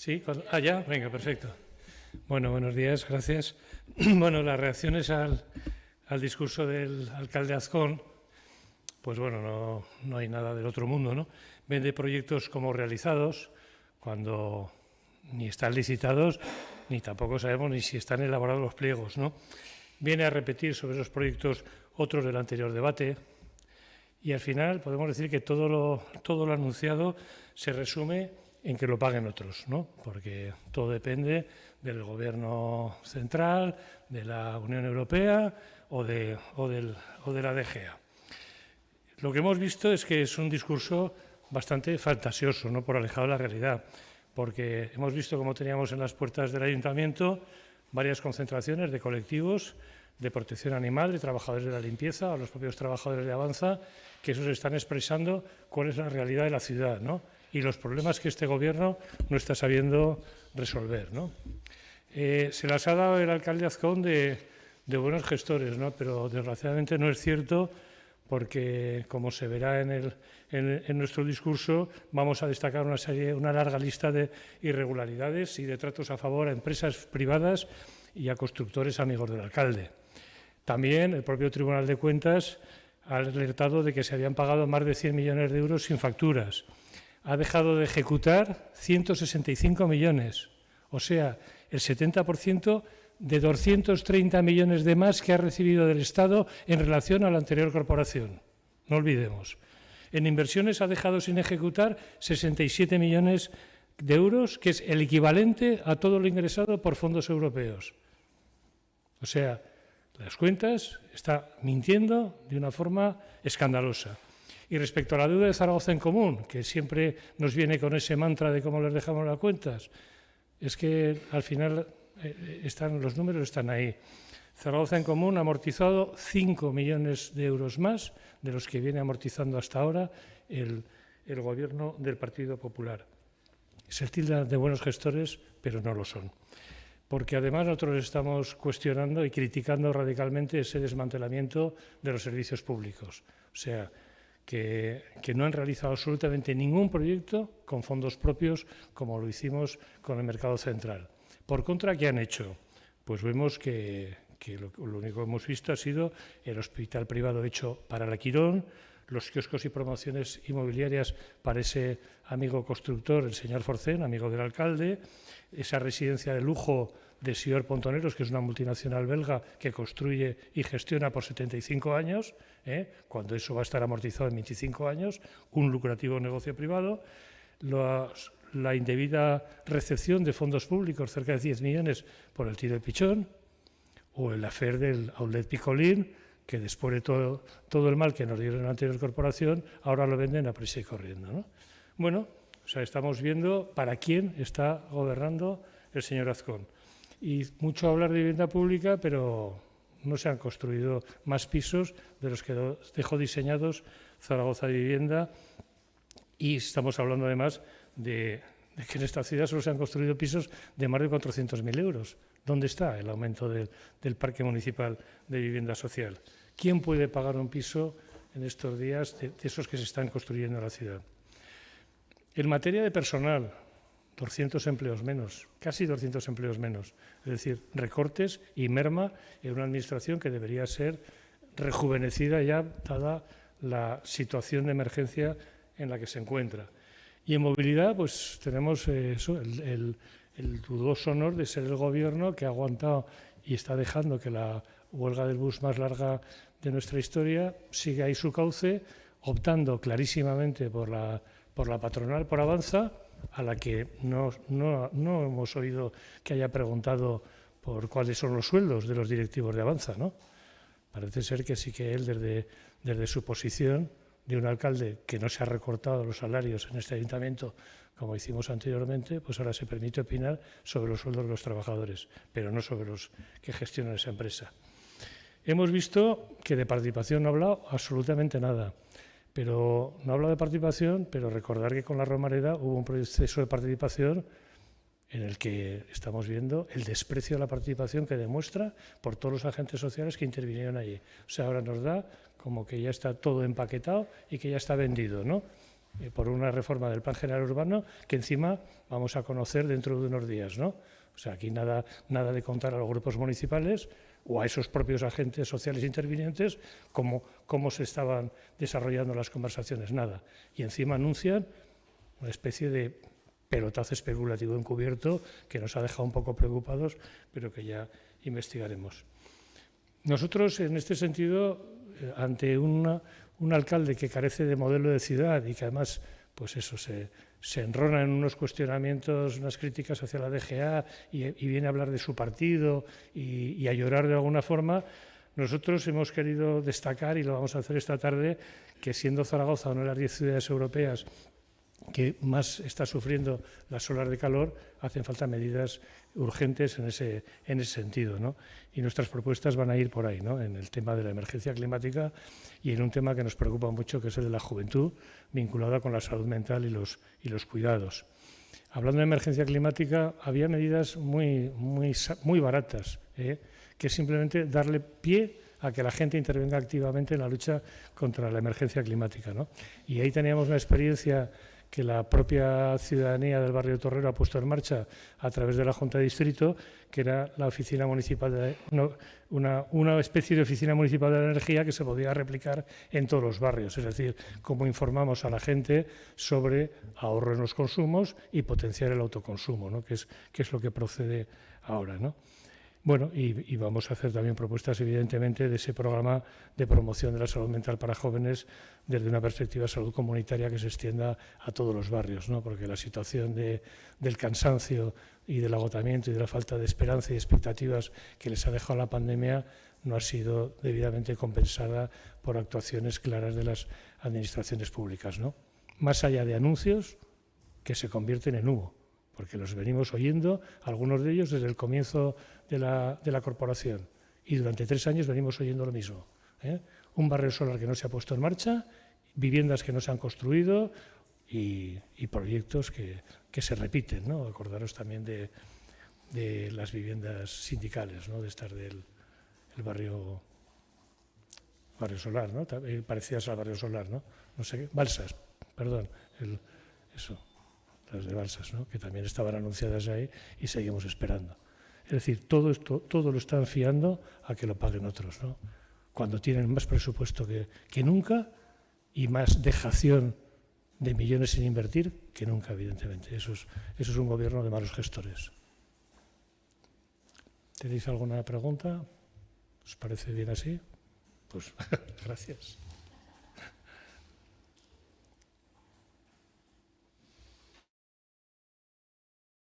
Sí, ah, ya, venga, perfecto. Bueno, buenos días, gracias. Bueno, las reacciones al, discurso del alcalde Azcón, pues bueno, no, no, hay nada del otro mundo, ¿no? Vende proyectos como realizados, cuando ni están licitados, ni tampoco sabemos ni si están elaborados los pliegos, ¿no? Viene a repetir sobre esos proyectos otros del anterior debate, y al final podemos decir que todo lo, todo lo anunciado se resume en que lo paguen otros, ¿no? porque todo depende del Gobierno central, de la Unión Europea o de, la DGA. Lo que hemos visto es que es un discurso bastante fantasioso, no por alejado de la realidad, porque hemos visto como teníamos en las puertas del ayuntamiento varias concentraciones de colectivos de protección animal, de trabajadores de la limpieza, o los propios trabajadores de Avanza, que esos están expresando cuál es la realidad de la ciudad ¿no? Y los problemas que este Gobierno no está sabiendo resolver. ¿no? Eh, se las ha dado el alcalde Azcón de, buenos gestores, ¿no? pero desgraciadamente no es cierto porque, como se verá en, el, nuestro discurso, vamos a destacar una, una larga lista de irregularidades y de tratos a favor a empresas privadas y a constructores amigos del alcalde. También el propio Tribunal de Cuentas ha alertado de que se habían pagado más de 100 millones de euros sin facturas. Ha dejado de ejecutar 165 millones, o sea, el 70% de 230 millones de más que ha recibido del Estado en relación a la anterior corporación. No olvidemos. En inversiones ha dejado sin ejecutar 67 millones de euros, que es el equivalente a todo lo ingresado por fondos europeos. O sea, las cuentas está mintiendo de una forma escandalosa. Y respecto a la deuda de Zaragoza en común, que siempre nos viene con ese mantra de cómo les dejamos las cuentas, es que al final eh, están, los números están ahí. Zaragoza en común ha amortizado 5 millones de euros más de los que viene amortizando hasta ahora el, el gobierno del Partido Popular. Se tilda de buenos gestores, pero no lo son porque además nosotros estamos cuestionando y criticando radicalmente ese desmantelamiento de los servicios públicos. O sea, que, no han realizado absolutamente ningún proyecto con fondos propios como lo hicimos con el mercado central. Por contra, ¿qué han hecho? Pues vemos que, lo, único que hemos visto ha sido el hospital privado hecho para la Quirón, los kioscos y promociones inmobiliarias para ese amigo constructor, el señor Forcén, amigo del alcalde, esa residencia de lujo de Sior Pontoneros, que es una multinacional belga que construye y gestiona por 75 años, ¿eh? cuando eso va a estar amortizado en 25 años, un lucrativo negocio privado, la indebida recepción de fondos públicos, cerca de 10 millones por el tiro de pichón, o el afer del outlet Picolín, que después de todo, todo el mal que nos dieron la anterior corporación, ahora lo venden a prisa y corriendo. ¿no? Bueno, o sea, estamos viendo para quién está gobernando el señor Azcón. Y mucho hablar de vivienda pública, pero no se han construido más pisos de los que dejó diseñados Zaragoza Vivienda. Y estamos hablando además de, que en esta ciudad solo se han construido pisos de más de 400.000 euros. ¿Dónde está el aumento del parque municipal de vivienda social? ¿Quién puede pagar un piso en estos días de, esos que se están construyendo en la ciudad? En materia de personal, 200 empleos menos, casi 200 empleos menos. Es decir, recortes y merma en una administración que debería ser rejuvenecida ya dada la situación de emergencia en la que se encuentra. Y en movilidad, pues tenemos eh, eso, el, el dudoso honor de ser el gobierno que ha aguantado y está dejando que la huelga del bus más larga de nuestra historia siga ahí su cauce, optando clarísimamente por la, por la patronal, por Avanza, a la que no, no, no hemos oído que haya preguntado por cuáles son los sueldos de los directivos de Avanza, ¿no? Parece ser que sí que él, desde, desde su posición, de un alcalde que no se ha recortado los salarios en este ayuntamiento como hicimos anteriormente, pues ahora se permite opinar sobre los sueldos de los trabajadores, pero no sobre los que gestionan esa empresa. Hemos visto que de participación no ha hablado absolutamente nada, pero no habla de participación, pero recordar que con la Romareda hubo un proceso de participación en el que estamos viendo el desprecio a la participación que demuestra por todos los agentes sociales que intervinieron allí. O sea, ahora nos da como que ya está todo empaquetado y que ya está vendido, ¿no? eh, por una reforma del Plan General Urbano que encima vamos a conocer dentro de unos días, ¿no? O sea, aquí nada, nada de contar a los grupos municipales o a esos propios agentes sociales intervinientes cómo, cómo se estaban desarrollando las conversaciones, nada. Y encima anuncian una especie de pelotazo especulativo encubierto que nos ha dejado un poco preocupados, pero que ya investigaremos. Nosotros, en este sentido, eh, ante una, un alcalde que carece de modelo de ciudad y que además, pues eso, se, enrona en unos cuestionamientos, unas críticas hacia la DGA y, viene a hablar de su partido y, y, a llorar de alguna forma, nosotros hemos querido destacar, y lo vamos a hacer esta tarde, que siendo Zaragoza una de las diez ciudades europeas que más está sufriendo las olas de calor, hacen falta medidas urgentes en ese, en ese sentido. ¿no? Y nuestras propuestas van a ir por ahí, ¿no? en el tema de la emergencia climática y en un tema que nos preocupa mucho, que es el de la juventud, vinculada con la salud mental y los, y los cuidados. Hablando de emergencia climática, había medidas muy, muy, muy baratas, ¿eh? que simplemente darle pie a que la gente intervenga activamente en la lucha contra la emergencia climática. ¿no? Y ahí teníamos una experiencia que la propia ciudadanía del barrio Torrero ha puesto en marcha a través de la Junta de Distrito, que era la oficina municipal de, una, especie de oficina municipal de la energía que se podía replicar en todos los barrios, es decir, cómo informamos a la gente sobre ahorro en los consumos y potenciar el autoconsumo, ¿no? que, es, que es lo que procede ahora. ¿no? Bueno, y, vamos a hacer también propuestas, evidentemente, de ese programa de promoción de la salud mental para jóvenes desde una perspectiva de salud comunitaria que se extienda a todos los barrios, ¿no? porque la situación de, del cansancio y del agotamiento y de la falta de esperanza y expectativas que les ha dejado la pandemia no ha sido debidamente compensada por actuaciones claras de las administraciones públicas. ¿no? Más allá de anuncios que se convierten en humo porque los venimos oyendo, algunos de ellos desde el comienzo de la, de la corporación. Y durante tres años venimos oyendo lo mismo. ¿eh? Un barrio solar que no se ha puesto en marcha, viviendas que no se han construido y, proyectos que, se repiten. ¿no? Acordaros también de, las viviendas sindicales, ¿no? de estar del el barrio barrio solar, ¿no? Eh, parecidas al barrio solar, ¿no? No sé balsas, perdón, el, eso las de Balsas, ¿no? que también estaban anunciadas ahí y seguimos esperando. Es decir, todo esto todo lo están fiando a que lo paguen otros, ¿no? cuando tienen más presupuesto que, que nunca y más dejación de millones sin invertir que nunca, evidentemente. Eso es, eso es un gobierno de malos gestores. ¿Tenéis alguna pregunta? ¿Os parece bien así? Pues gracias.